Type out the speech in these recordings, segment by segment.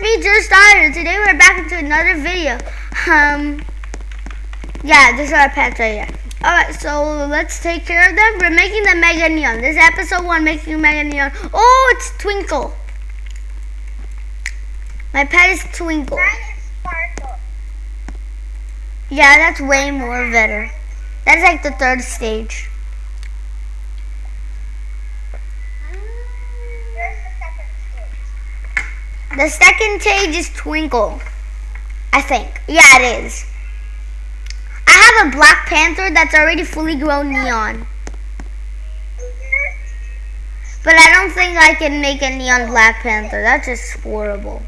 it's me, Drew Starter. Today we're back into another video. Um, yeah, this is our pets right here. Alright, so let's take care of them. We're making the Mega Neon. This is episode one, making Mega Neon. Oh, it's Twinkle. My pet is Twinkle. Mine is Sparkle. Yeah, that's way more better. That's like the third stage. The second stage is Twinkle. I think. Yeah, it is. I have a Black Panther that's already fully grown neon. But I don't think I can make a neon Black Panther. That's just horrible.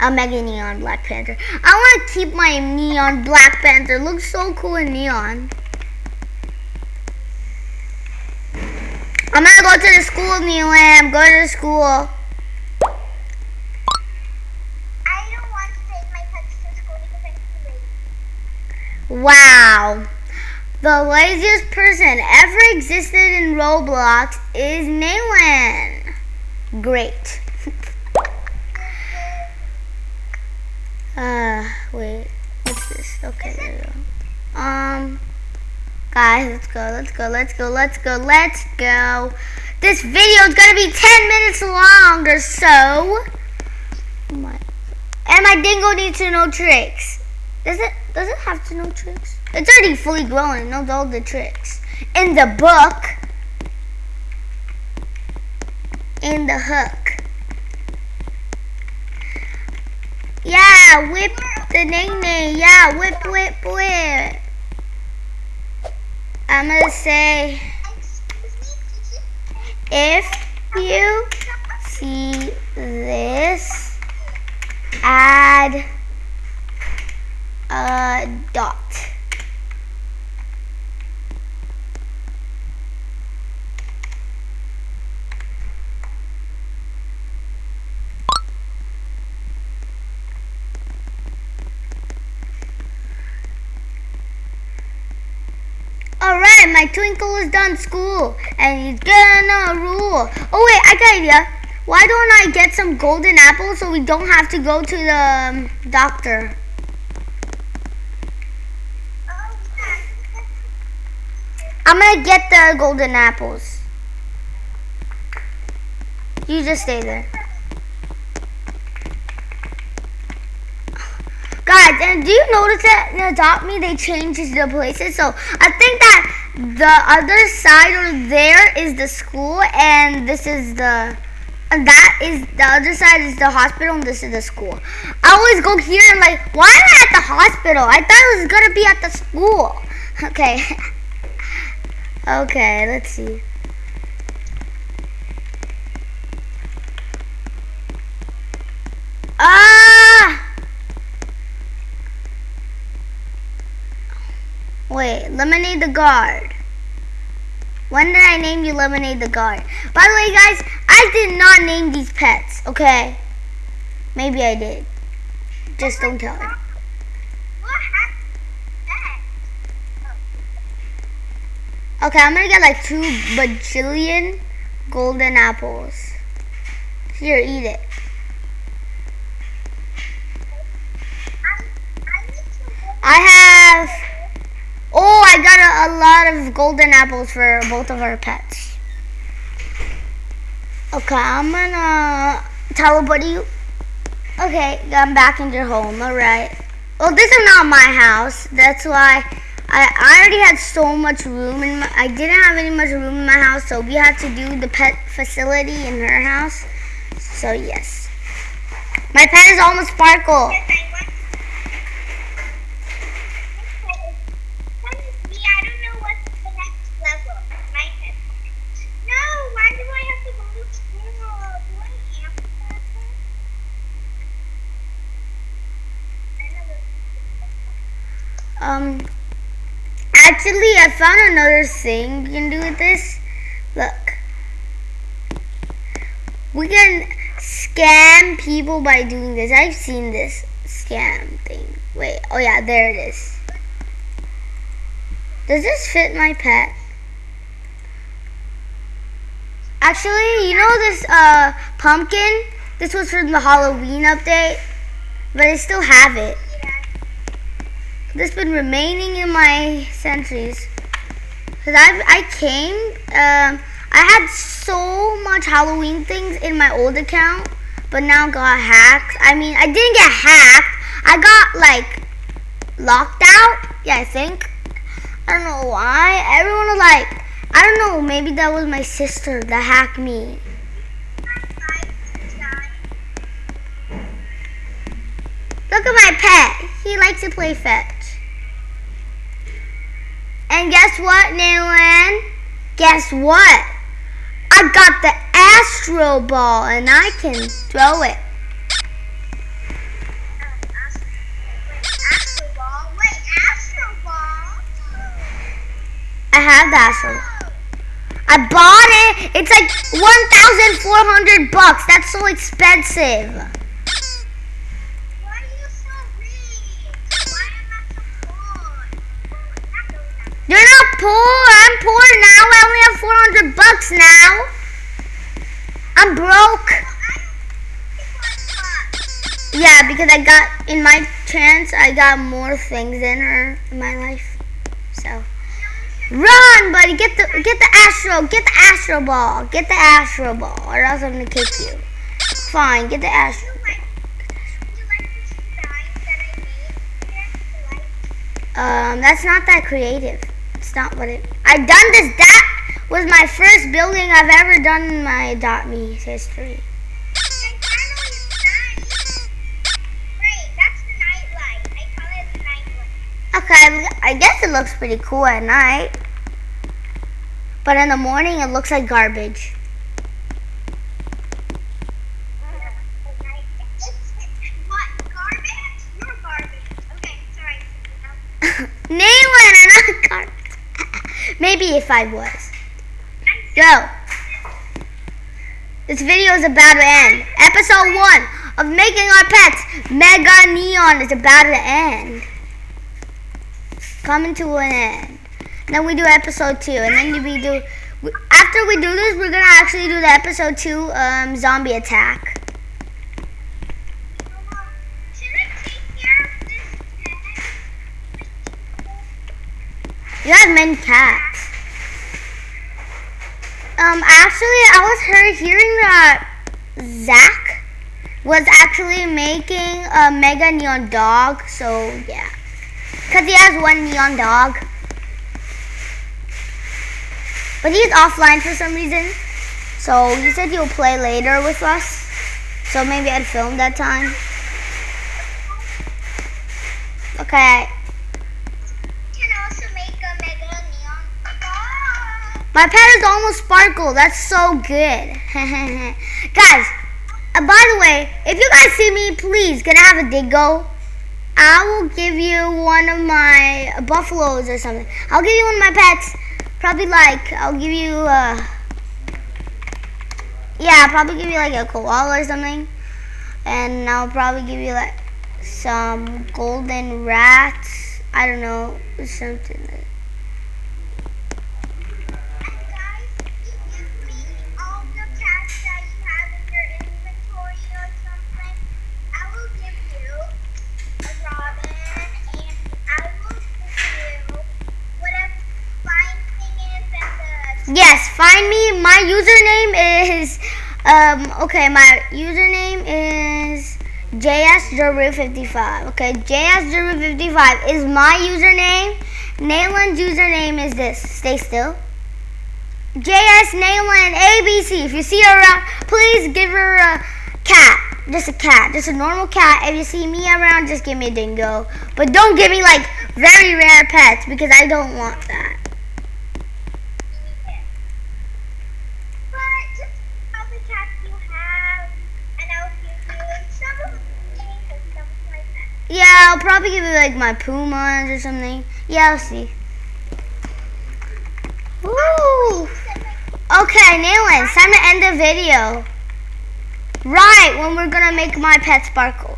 A mega neon Black Panther. I want to keep my neon Black Panther. Looks so cool in neon. I'm gonna go to the school, Neelam. Go to the school. I don't want to take my pets to school because I'm too lazy. Wow. The laziest person ever existed in Roblox is Nayland. Great. uh, wait. What's this? Okay, there we go. Um, guys, let's go, let's go, let's go, let's go, let's go. This video is gonna be 10 minutes long or so. Oh And my dingo needs to know tricks. Does it does it have to know tricks? It's already fully grown and knows all the tricks. In the book. In the hook. Yeah, whip the name Yeah, whip whip whip. I'm say Excuse me, teacher. if you see this add My twinkle is done school and he's gonna rule. Oh wait, I got idea. Why don't I get some golden apples so we don't have to go to the um, doctor? I'm gonna get the golden apples. You just stay there. Guys, and do you notice that in Adopt Me they changed the places? So I think that the other side or there is the school and this is the and that is the other side is the hospital and this is the school. I always go here and like, why am I at the hospital? I thought it was gonna be at the school. Okay. Okay, let's see. Lemonade the Guard. When did I name you Lemonade the Guard? By the way, guys, I did not name these pets, okay? Maybe I did. Just don't tell her. Okay, I'm gonna get like two bajillion golden apples. Here, eat it. A, lot of golden apples for both of our pets. Okay, I'm gonna teleport you. Okay, I'm back in your home. All right. Well, this is not my house. That's why I, I already had so much room in my. I didn't have any much room in my house, so we had to do the pet facility in her house. So yes, my pet is almost Sparkle. Um, actually, I found another thing you can do with this. Look. We can scam people by doing this. I've seen this scam thing. Wait, oh yeah, there it is. Does this fit my pet? Actually, you know this uh pumpkin? This was from the Halloween update, but I still have it. This been remaining in my centuries. Cause I I came, um, I had so much Halloween things in my old account, but now got hacked. I mean, I didn't get hacked. I got like locked out. Yeah, I think. I don't know why. Everyone was like, I don't know. Maybe that was my sister that hacked me. Look at my pet. He likes to play fetch. And guess what, Nayland? Guess what? I got the Astro Ball and I can throw it. Astro Ball? Wait, Astro Ball? I have the Astro. I bought it. It's like 1,400 bucks. That's so expensive. Poor. I'm poor now. I only have 400 bucks now. I'm broke. Yeah, because I got, in my chance, I got more things in her, in my life. So, run, buddy. Get the, get the Astro, get the Astro Ball. Get the Astro Ball, or else I'm going to kick you. Fine, get the Astro Um, that's not that creative. Not what it. I've done this. That was my first building I've ever done in my dot me history. Okay, I guess it looks pretty cool at night. But in the morning, it looks like garbage. Nayland, I'm not garbage. Maybe if I was. Go. This video is about to end. Episode 1 of Making Our Pets Mega Neon is about to end. Coming to an end. Then we do episode 2. And then we do... After we do this, we're going to actually do the episode 2 um, zombie attack. You have many cats. Um, actually, I was heard hearing that Zach was actually making a mega neon dog. So yeah, cause he has one neon dog, but he's offline for some reason. So he said he'll play later with us. So maybe I'd film that time. Okay. My pet is almost sparkle. That's so good. guys, uh, by the way, if you guys see me, please, can I have a dingo? I will give you one of my buffaloes or something. I'll give you one of my pets. Probably like, I'll give you, uh, yeah, I'll probably give you like a koala or something. And I'll probably give you like some golden rats. I don't know, something like find me. My username is um okay, my username is JSDerby55. Okay, JSDerby55 is my username. Nayland's username is this. Stay still. JS Nayland ABC. If you see her around, please give her a cat. Just a cat. Just a normal cat. If you see me around, just give me a dingo. But don't give me like very rare pets because I don't want that. Yeah, I'll probably give it like my Pumas or something. Yeah, I'll see. Ooh. Okay, Nayland, it's time to end the video. Right, when we're gonna make my pet sparkle.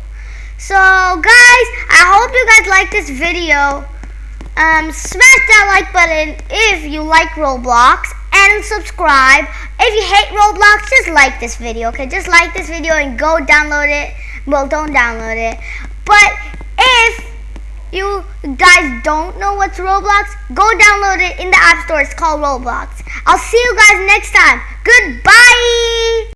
So, guys, I hope you guys like this video. Um, smash that like button if you like Roblox. and subscribe. If you hate Roblox, just like this video, okay? Just like this video and go download it. Well, don't download it. But if you guys don't know what's Roblox, go download it in the App Store. It's called Roblox. I'll see you guys next time. Goodbye.